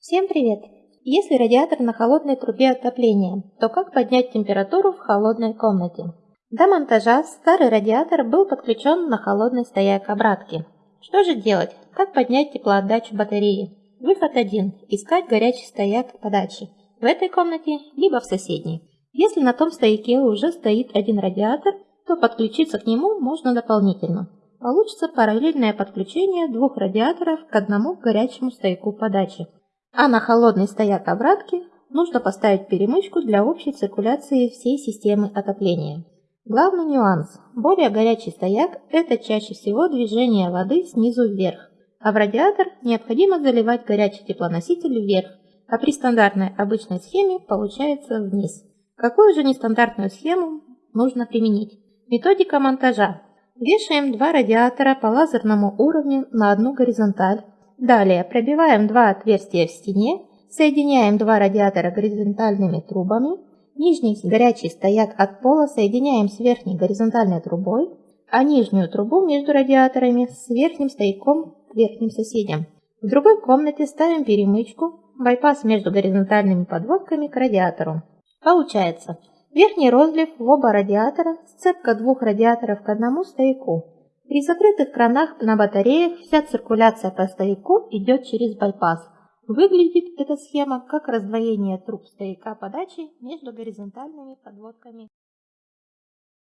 Всем привет! Если радиатор на холодной трубе отопления, то как поднять температуру в холодной комнате? До монтажа старый радиатор был подключен на холодный стояк обратки. Что же делать? Как поднять теплоотдачу батареи? Выход один – искать горячий стояк подачи в этой комнате, либо в соседней. Если на том стояке уже стоит один радиатор, то подключиться к нему можно дополнительно. Получится параллельное подключение двух радиаторов к одному горячему стояку подачи – а на холодный стояк обратки нужно поставить перемычку для общей циркуляции всей системы отопления. Главный нюанс. Более горячий стояк – это чаще всего движение воды снизу вверх, а в радиатор необходимо заливать горячий теплоноситель вверх, а при стандартной обычной схеме получается вниз. Какую же нестандартную схему нужно применить? Методика монтажа. Вешаем два радиатора по лазерному уровню на одну горизонталь, Далее пробиваем два отверстия в стене, соединяем два радиатора горизонтальными трубами, нижний горячий стояк от пола соединяем с верхней горизонтальной трубой, а нижнюю трубу между радиаторами с верхним стояком к верхним соседям. В другой комнате ставим перемычку, байпас между горизонтальными подводками к радиатору. Получается, верхний розлив в оба радиатора, сцепка двух радиаторов к одному стояку. При закрытых кранах на батареях вся циркуляция по стояку идет через байпас. Выглядит эта схема как раздвоение труб стояка подачи между горизонтальными подводками